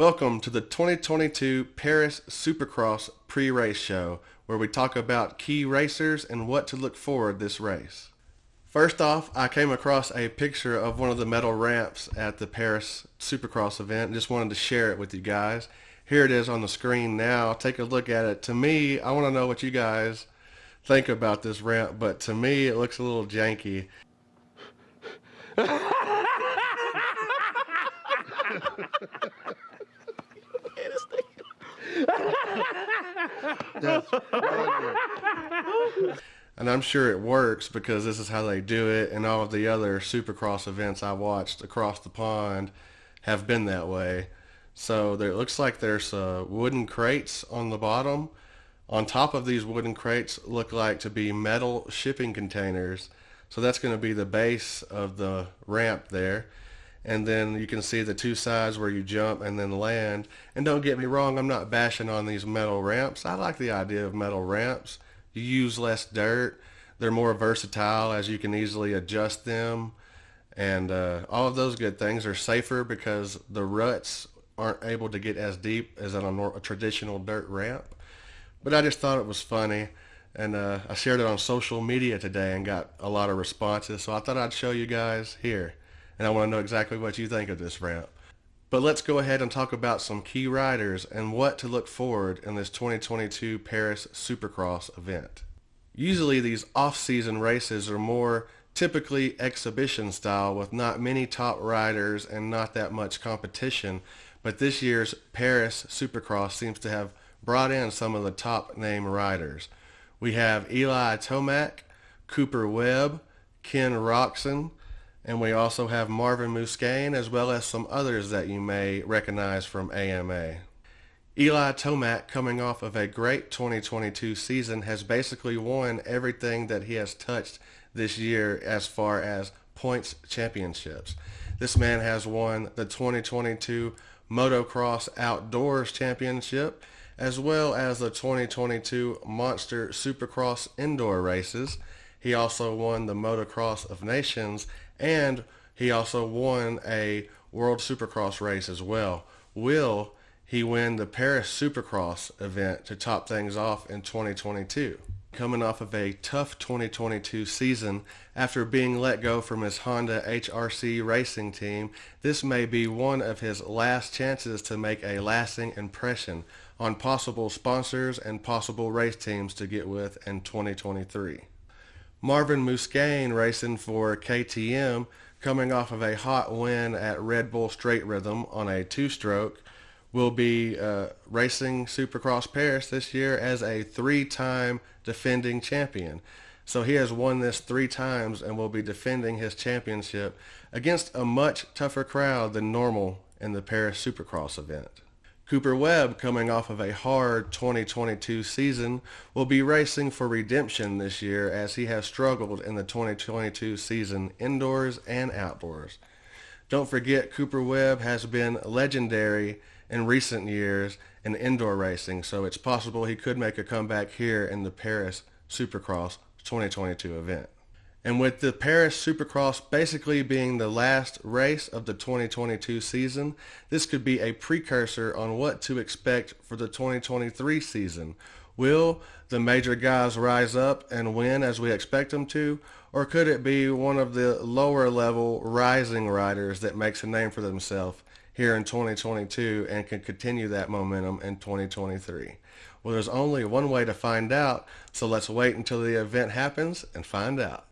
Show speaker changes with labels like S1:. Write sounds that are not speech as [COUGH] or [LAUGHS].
S1: Welcome to the 2022 Paris Supercross pre-race show, where we talk about key racers and what to look forward this race. First off, I came across a picture of one of the metal ramps at the Paris Supercross event and just wanted to share it with you guys. Here it is on the screen now. Take a look at it. To me, I want to know what you guys think about this ramp, but to me, it looks a little janky. [LAUGHS] and I'm sure it works because this is how they do it, and all of the other Supercross events I watched across the pond have been that way. So there, it looks like there's uh, wooden crates on the bottom. On top of these wooden crates look like to be metal shipping containers. So that's going to be the base of the ramp there and then you can see the two sides where you jump and then land. And don't get me wrong, I'm not bashing on these metal ramps. I like the idea of metal ramps. You use less dirt. They're more versatile as you can easily adjust them. And uh, all of those good things are safer because the ruts aren't able to get as deep as on a, a traditional dirt ramp. But I just thought it was funny. And uh, I shared it on social media today and got a lot of responses. So I thought I'd show you guys here and I want to know exactly what you think of this ramp. But let's go ahead and talk about some key riders and what to look forward in this 2022 Paris Supercross event. Usually these off-season races are more typically exhibition style with not many top riders and not that much competition, but this year's Paris Supercross seems to have brought in some of the top name riders. We have Eli Tomac, Cooper Webb, Ken Roczen, and we also have Marvin Musquin as well as some others that you may recognize from AMA. Eli Tomac, coming off of a great 2022 season, has basically won everything that he has touched this year as far as points championships. This man has won the 2022 Motocross Outdoors Championship as well as the 2022 Monster Supercross Indoor Races. He also won the Motocross of Nations and he also won a World Supercross race as well. Will he win the Paris Supercross event to top things off in 2022? Coming off of a tough 2022 season after being let go from his Honda HRC racing team, this may be one of his last chances to make a lasting impression on possible sponsors and possible race teams to get with in 2023. Marvin Musquin racing for KTM coming off of a hot win at Red Bull Straight Rhythm on a two-stroke will be uh, racing Supercross Paris this year as a three-time defending champion. So he has won this three times and will be defending his championship against a much tougher crowd than normal in the Paris Supercross event. Cooper Webb, coming off of a hard 2022 season, will be racing for redemption this year as he has struggled in the 2022 season indoors and outdoors. Don't forget Cooper Webb has been legendary in recent years in indoor racing, so it's possible he could make a comeback here in the Paris Supercross 2022 event. And with the Paris Supercross basically being the last race of the 2022 season, this could be a precursor on what to expect for the 2023 season. Will the major guys rise up and win as we expect them to? Or could it be one of the lower level rising riders that makes a name for themselves here in 2022 and can continue that momentum in 2023? Well, there's only one way to find out, so let's wait until the event happens and find out.